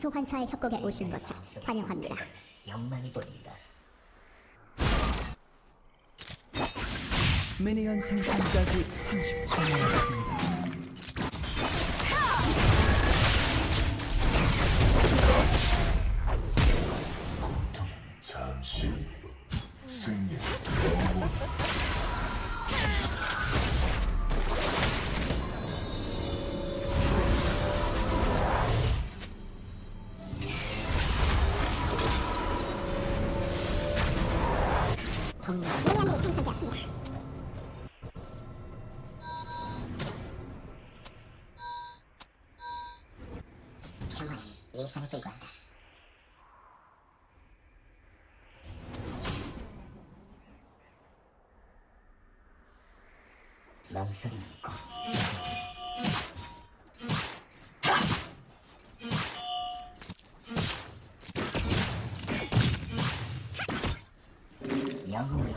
소환사의 협곡에 오신 것을 환영합니다. 영만이 보인다. 미니언 생산까지 30초 남았습니다. 망설이는 것. 영웅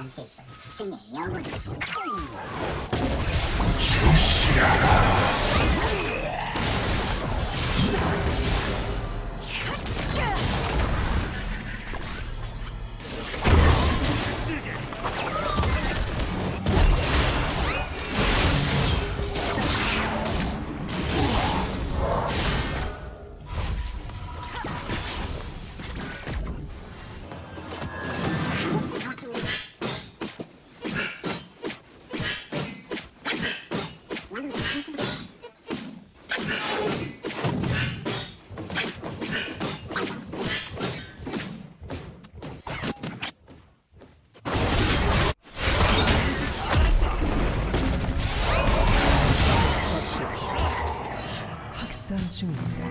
잠시 승리의 영웅. 처치했 습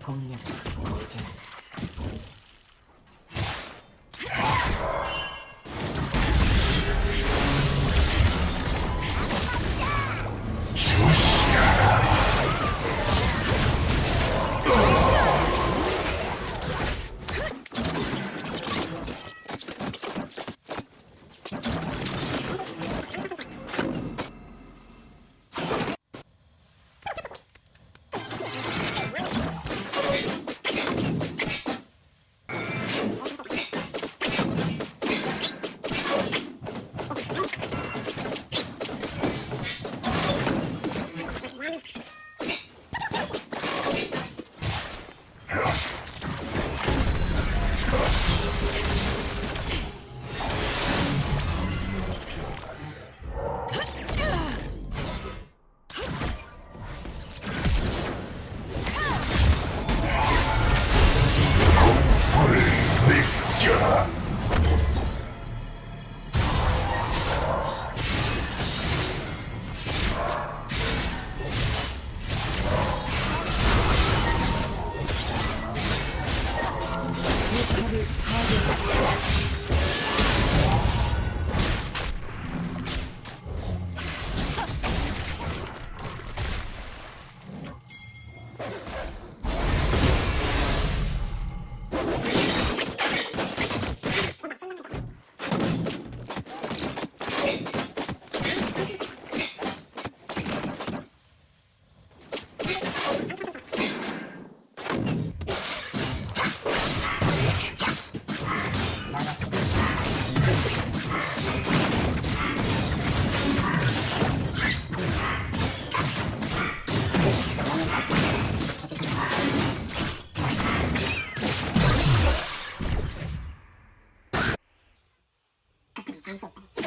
폭력이 모자 적의